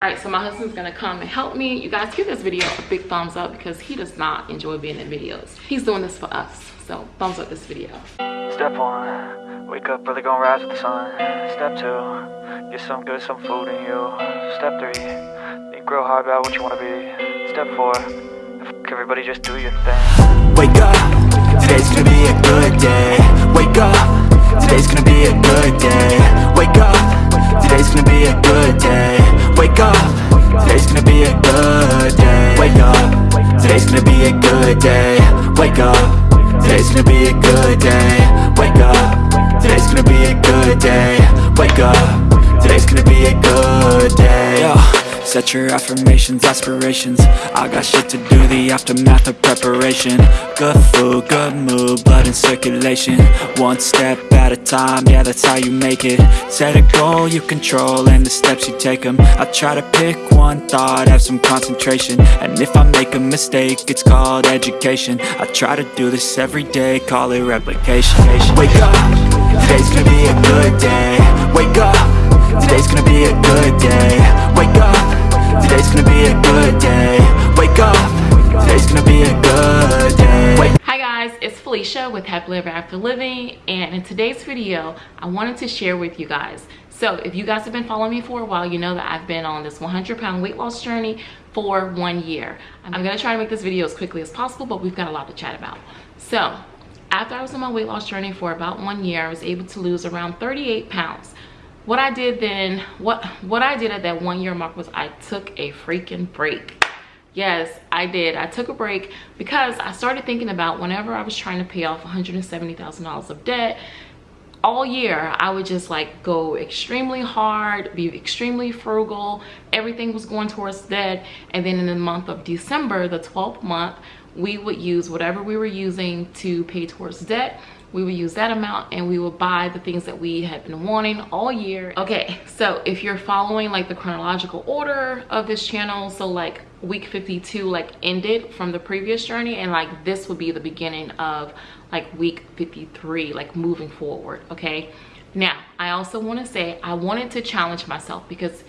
all right so my husband's gonna come and help me you guys give this video a big thumbs up because he does not enjoy being in videos he's doing this for us so thumbs up this video Step one, wake up early, gonna rise with the sun. Step two, get some good, some food in you. Step three, think real hard about what you wanna be. Step four, f- everybody just do your thing. Wake up, today's gonna be a good day Wake up, today's gonna be a good day Wake up, today's gonna be a good day Wake up, today's gonna be a good day. Wake up, today's gonna be a good day. Wake up, today's gonna be a good day. Wake up, today's gonna be a good day. Wake up, today's gonna be a good day. Set your affirmations, aspirations. I got shit to do, the aftermath of preparation. Good food, good mood, blood in circulation. One step at a time, yeah that's how you make it. Set a goal you control and the steps you take them I try to pick one thought, have some concentration. And if I make a mistake, it's called education. I try to do this every day, call it replication. Wake up, today's gonna be a good day. Wake up, today's gonna be a good day. Wake up, today's gonna be a good day Wake up, today's gonna be a good day Wake Hi guys, it's Felicia with Happily Ever After Living and in today's video, I wanted to share with you guys. So if you guys have been following me for a while, you know that I've been on this 100 pound weight loss journey for one year. I'm gonna try to make this video as quickly as possible, but we've got a lot to chat about. So after I was on my weight loss journey for about one year, I was able to lose around 38 pounds. What I did then, what, what I did at that one year mark was I took a freaking break. Yes i did. I took a break because i started thinking about whenever i was trying to pay off 170 thousand dollars of debt all year i would just like go extremely hard be extremely frugal. Everything was going towards debt. And then in the month of december the 12th month we would use whatever we were using to pay towards debt we would use that amount and we would buy the things that we had been wanting all year. Okay so if you're following like the chronological order of this channel so like week 52 like ended from the previous journey and like this would be the beginning of like week 53 like moving forward okay? Now i also want to say i wanted to challenge myself because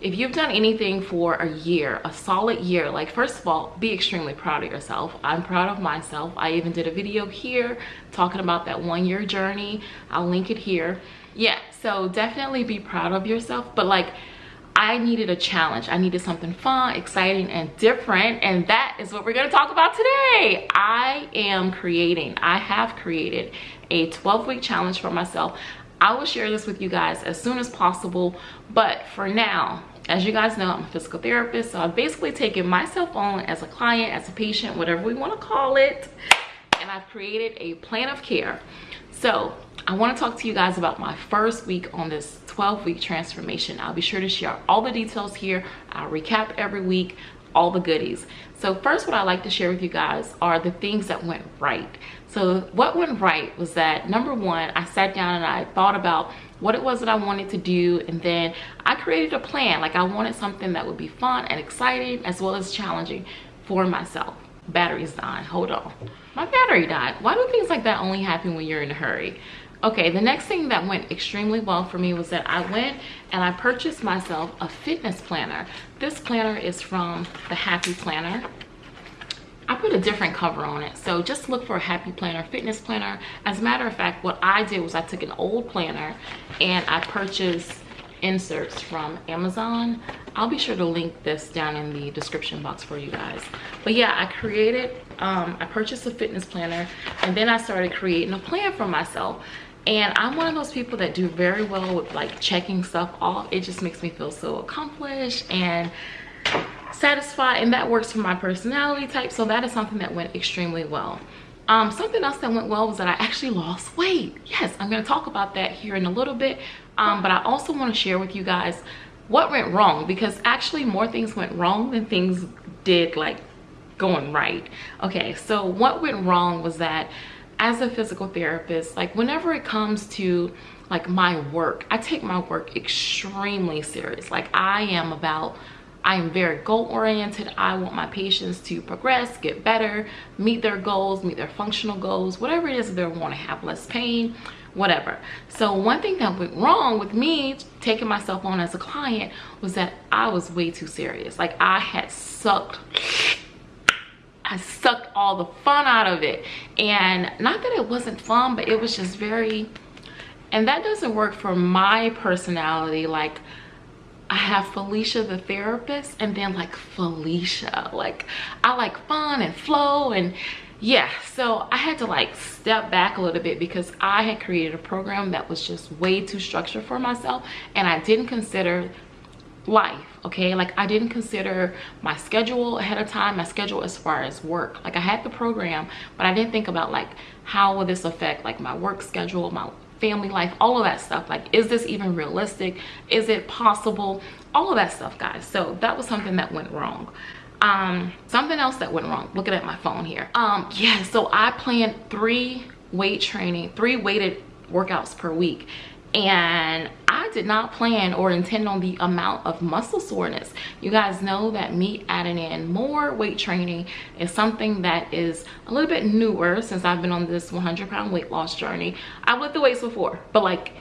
if you've done anything for a year a solid year like first of all be extremely proud of yourself i'm proud of myself i even did a video here talking about that one year journey i'll link it here yeah so definitely be proud of yourself but like I needed a challenge. I needed something fun, exciting, and different. And that is what we're going to talk about today. I am creating, I have created a 12 week challenge for myself. I will share this with you guys as soon as possible. But for now, as you guys know, I'm a physical therapist. So I've basically taken myself on as a client, as a patient, whatever we want to call it. And I've created a plan of care. So I want to talk to you guys about my first week on this 12 week transformation. I'll be sure to share all the details here. I'll recap every week, all the goodies. So first what I like to share with you guys are the things that went right. So what went right was that number one, I sat down and I thought about what it was that I wanted to do and then I created a plan. Like I wanted something that would be fun and exciting as well as challenging for myself. Battery's dying, hold on. My battery died. Why do things like that only happen when you're in a hurry? okay the next thing that went extremely well for me was that i went and i purchased myself a fitness planner this planner is from the happy planner I put a different cover on it. So just look for a happy planner, fitness planner. As a matter of fact, what I did was I took an old planner and I purchased inserts from Amazon. I'll be sure to link this down in the description box for you guys. But yeah, I created, um, I purchased a fitness planner and then I started creating a plan for myself and i'm one of those people that do very well with like checking stuff off. It just makes me feel so accomplished and satisfied and that works for my personality type. So that is something that went extremely well. Um, something else that went well was that i actually lost weight. Yes i'm going to talk about that here in a little bit. Um, but i also want to share with you guys what went wrong because actually more things went wrong than things did like going right. Okay so what went wrong was that as a physical therapist like whenever it comes to like my work i take my work extremely serious. Like i am about i am very goal oriented i want my patients to progress get better meet their goals meet their functional goals whatever it is they want to have less pain whatever. So one thing that went wrong with me taking myself on as a client was that i was way too serious. Like i had sucked I sucked all the fun out of it. And not that it wasn't fun, but it was just very, and that doesn't work for my personality. Like I have Felicia the therapist and then like Felicia. Like I like fun and flow and yeah so i had to like step back a little bit because i had created a program that was just way too structured for myself and i didn't consider life okay? Like i didn't consider my schedule ahead of time. My schedule as far as work. Like i had the program but i didn't think about like how will this affect like my work schedule my family life all of that stuff. Like is this even realistic? Is it possible? All of that stuff guys. So that was something that went wrong. Um something else that went wrong. Looking at my phone here. Um yeah so i planned three weight training three weighted workouts per week and I did not plan or intend on the amount of muscle soreness. You guys know that me adding in more weight training is something that is a little bit newer since I've been on this 100 pound weight loss journey. I've lifted weights before, but like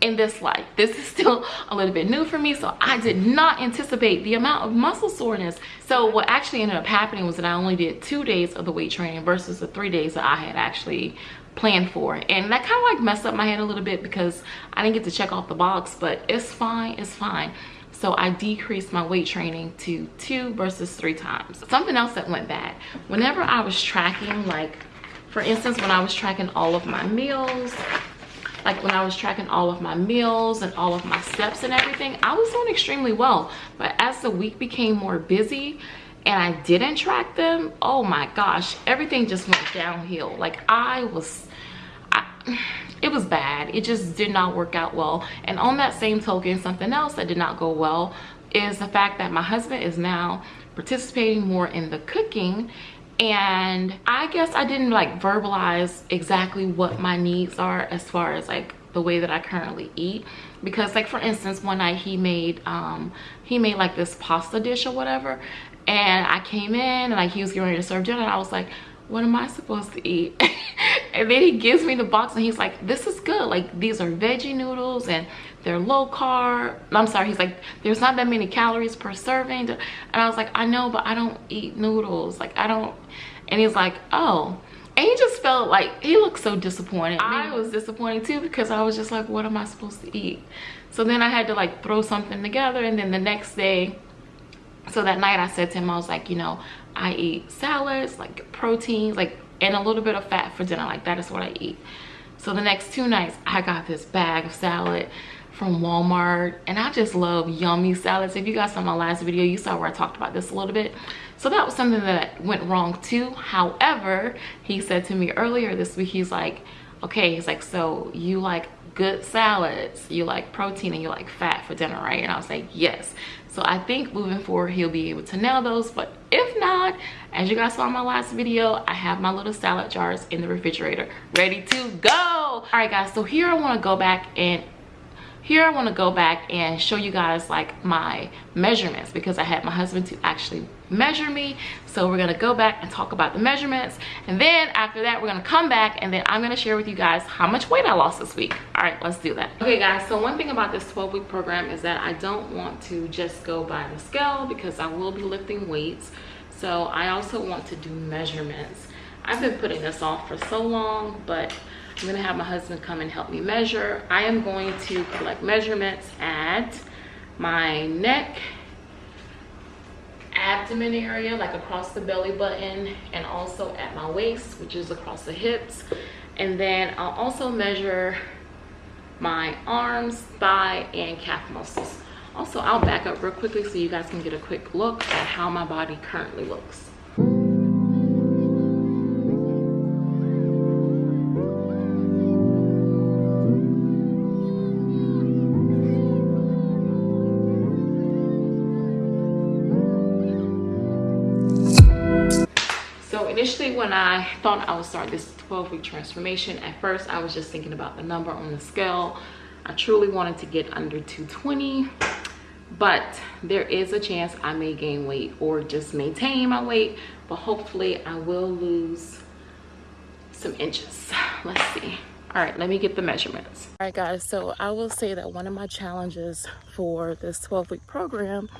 in this life this is still a little bit new for me so i did not anticipate the amount of muscle soreness so what actually ended up happening was that i only did two days of the weight training versus the three days that i had actually planned for. And that kind of like messed up my head a little bit because i didn't get to check off the box but it's fine it's fine. So i decreased my weight training to two versus three times. Something else that went bad. Whenever i was tracking like for instance when i was tracking all of my meals like when I was tracking all of my meals and all of my steps and everything, I was doing extremely well. But as the week became more busy and I didn't track them, oh my gosh, everything just went downhill. Like I was, I, it was bad. It just did not work out well. And on that same token, something else that did not go well is the fact that my husband is now participating more in the cooking and I guess I didn't like verbalize exactly what my needs are as far as like the way that I currently eat because like for instance one night he made um he made like this pasta dish or whatever and I came in and like he was getting ready to serve dinner and I was like what am I supposed to eat? And then he gives me the box and he's like this is good. Like these are veggie noodles and they're low carb. I'm sorry he's like there's not that many calories per serving. And i was like i know but i don't eat noodles. Like i don't. And he's like oh. And he just felt like he looked so disappointed. I was disappointed too because i was just like what am i supposed to eat? So then i had to like throw something together and then the next day so that night i said to him i was like you know i eat salads like proteins like and a little bit of fat for dinner like that is what i eat so the next two nights i got this bag of salad from Walmart and I just love yummy salads. If you guys saw my last video, you saw where I talked about this a little bit. So that was something that went wrong too. However, he said to me earlier this week, he's like, okay, he's like, so you like good salads, you like protein and you like fat for dinner, right? And I was like, yes. So I think moving forward, he'll be able to nail those. But if not, as you guys saw in my last video, I have my little salad jars in the refrigerator ready to go. All right, guys, so here I want to go back and here i want to go back and show you guys like my measurements because i had my husband to actually measure me. So we're going to go back and talk about the measurements. And then after that we're going to come back and then i'm going to share with you guys how much weight i lost this week. All right let's do that. Okay guys so one thing about this 12 week program is that i don't want to just go by the scale because i will be lifting weights. So i also want to do measurements. I've been putting this off for so long but I'm gonna have my husband come and help me measure. I am going to collect measurements at my neck, abdomen area, like across the belly button, and also at my waist, which is across the hips. And then I'll also measure my arms, thigh, and calf muscles. Also, I'll back up real quickly so you guys can get a quick look at how my body currently looks. When I thought I would start this 12 week transformation, at first I was just thinking about the number on the scale. I truly wanted to get under 220, but there is a chance I may gain weight or just maintain my weight, but hopefully I will lose some inches. Let's see. All right, let me get the measurements. All right, guys, so I will say that one of my challenges for this 12 week program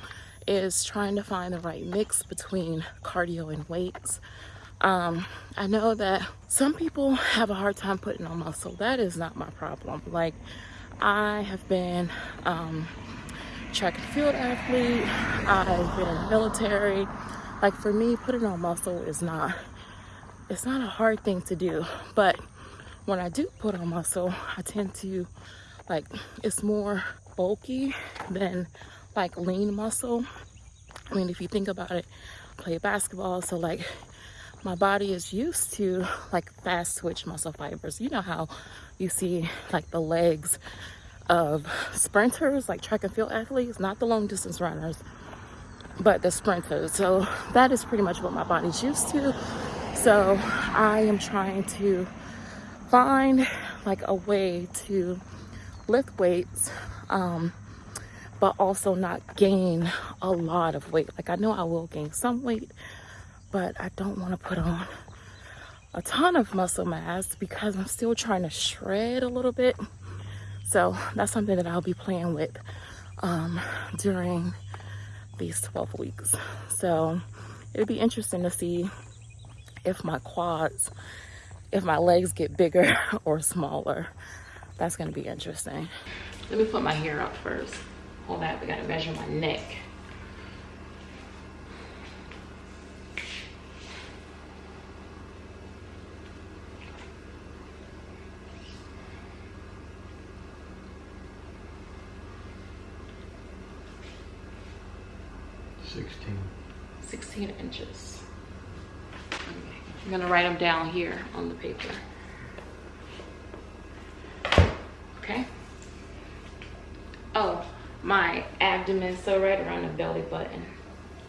is trying to find the right mix between cardio and weights. Um, I know that some people have a hard time putting on muscle. That is not my problem. Like, I have been um, track and field athlete. I've been military. Like for me, putting on muscle is not, it's not a hard thing to do. But when I do put on muscle, I tend to like, it's more bulky than like lean muscle. I mean, if you think about it, play basketball, so like my body is used to like fast twitch muscle fibers. You know how you see like the legs of sprinters, like track and field athletes, not the long distance runners, but the sprinters. So that is pretty much what my body's used to. So I am trying to find like a way to lift weights um, but also not gain a lot of weight like i know i will gain some weight but i don't want to put on a ton of muscle mass because i'm still trying to shred a little bit so that's something that i'll be playing with um, during these 12 weeks so it'll be interesting to see if my quads if my legs get bigger or smaller. That's gonna be interesting. Let me put my hair up first. Hold that, we gotta measure my neck. 16 inches. I'm gonna write them down here on the paper. Okay. Oh, my abdomen, so right around the belly button,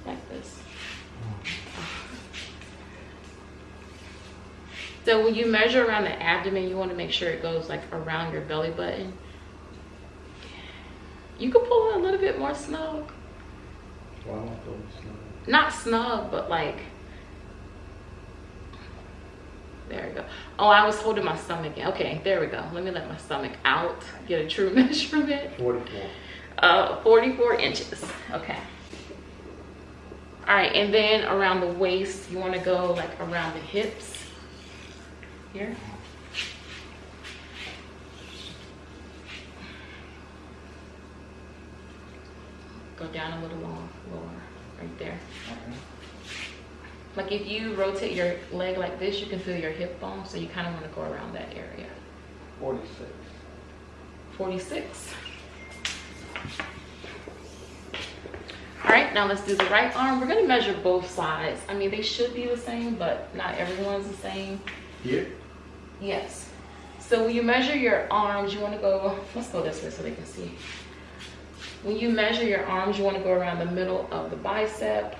like this. So when you measure around the abdomen, you want to make sure it goes like around your belly button. You can pull a little bit more snug. Not snug, but like there we go. Oh, I was holding my stomach in. Okay, there we go. Let me let my stomach out, get a true measurement. 44. Uh, 44 inches. Okay. All right, and then around the waist, you want to go like around the hips. Here. Go down a little more, lower, right there. Like if you rotate your leg like this, you can feel your hip bone, so you kind of want to go around that area. 46. 46. All right, now let's do the right arm. We're gonna measure both sides. I mean, they should be the same, but not everyone's the same. Here? Yes. So when you measure your arms, you wanna go, let's go this way so they can see. When you measure your arms, you wanna go around the middle of the bicep.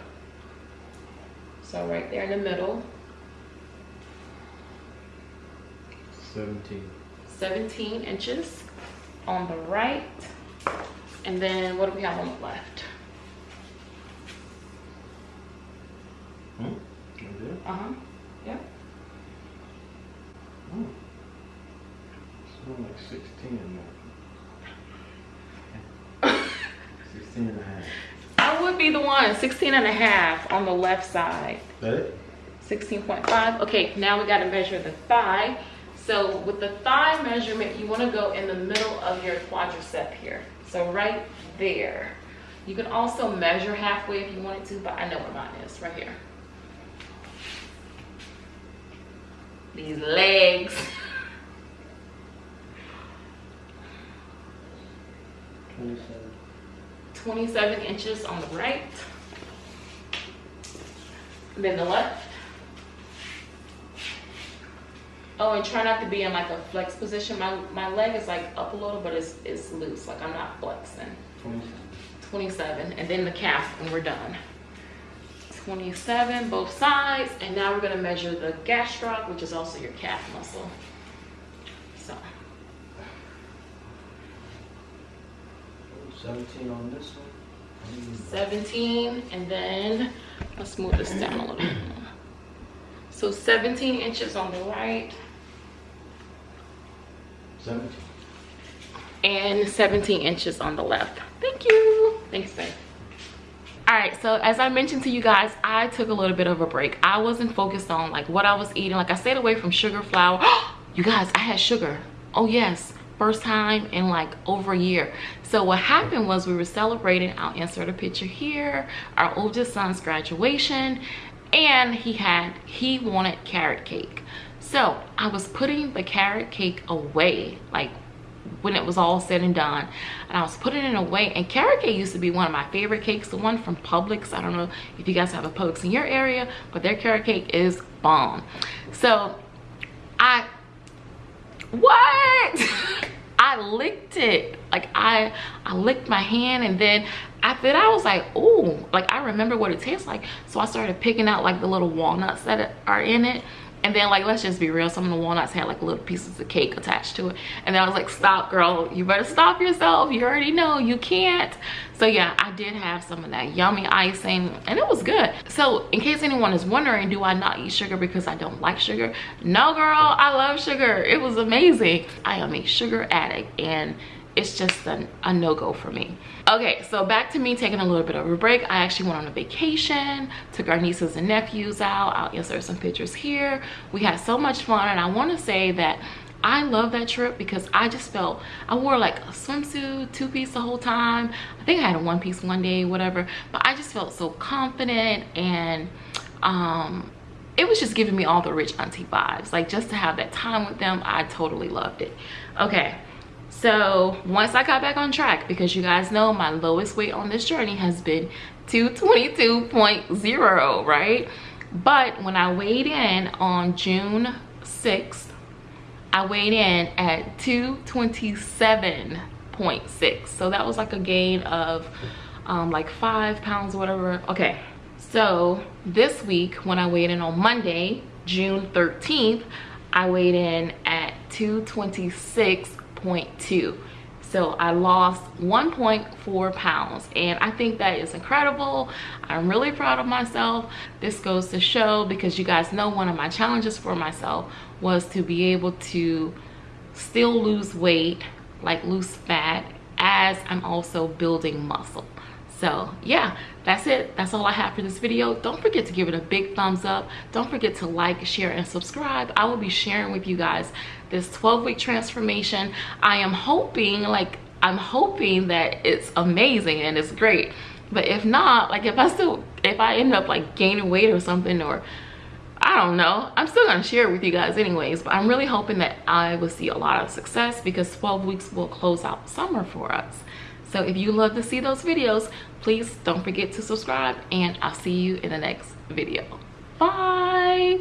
So right there in the middle, 17. 17 inches on the right. And then what do we have on the left? Hmm? Uh-huh, yeah. Hmm. It's more like 16 in there. 16 and a half. I would be the one, 16 and a half on the left side. That it? 16.5. Okay, now we gotta measure the thigh. So with the thigh measurement, you wanna go in the middle of your quadricep here. So right there. You can also measure halfway if you wanted to, but I know where mine is, right here. These legs. 27. 27 inches on the right. And then the left. Oh, and try not to be in like a flex position. My my leg is like up a little, but it's it's loose. Like I'm not flexing. 27. 27, and then the calf, and we're done. 27, both sides, and now we're gonna measure the gastroc, which is also your calf muscle. So, 17 on this one. 17 and then let's move this down a little bit more. So 17 inches on the right. 17. and 17 inches on the left. Thank you. Thanks, babe. All right, so as I mentioned to you guys, I took a little bit of a break. I wasn't focused on like what I was eating. Like I stayed away from sugar, flour. you guys, I had sugar. Oh yes, first time in like over a year. So what happened was we were celebrating, I'll insert a picture here, our oldest son's graduation, and he had, he wanted carrot cake. So I was putting the carrot cake away, like when it was all said and done and i was putting it away and carrot cake used to be one of my favorite cakes the one from publix i don't know if you guys have a publix in your area but their carrot cake is bomb so i what i licked it. Like i i licked my hand and then after that i was like oh like i remember what it tastes like. So i started picking out like the little walnuts that are in it and then like let's just be real some of the walnuts had like little pieces of cake attached to it. And then i was like stop girl. You better stop yourself. You already know. You can't. So yeah i did have some of that yummy icing and it was good. So in case anyone is wondering do i not eat sugar because i don't like sugar? No girl. I love sugar. It was amazing. I am a sugar addict and it's just a, a no-go for me. Okay so back to me taking a little bit of a break. I actually went on a vacation took our nieces and nephews out. I'll insert some pictures here. We had so much fun and i want to say that I love that trip because I just felt I wore like a swimsuit two piece the whole time. I think I had a one piece one day whatever. But I just felt so confident and um it was just giving me all the rich auntie vibes. Like just to have that time with them I totally loved it. Okay so once i got back on track because you guys know my lowest weight on this journey has been 222.0 right? But when i weighed in on june 6th i weighed in at 227.6 so that was like a gain of um, like five pounds or whatever. Okay so this week when i weighed in on monday june 13th i weighed in at 226 1.2 so i lost 1.4 pounds and i think that is incredible. I'm really proud of myself. This goes to show because you guys know one of my challenges for myself was to be able to still lose weight like lose fat as i'm also building muscle so yeah that's it. That's all i have for this video. Don't forget to give it a big thumbs up. Don't forget to like share and subscribe. I will be sharing with you guys this 12 week transformation. I am hoping like i'm hoping that it's amazing and it's great. But if not like if i still if i end up like gaining weight or something or I don't know. I'm still gonna share it with you guys anyways, but I'm really hoping that I will see a lot of success because 12 weeks will close out summer for us. So if you love to see those videos, please don't forget to subscribe and I'll see you in the next video. Bye.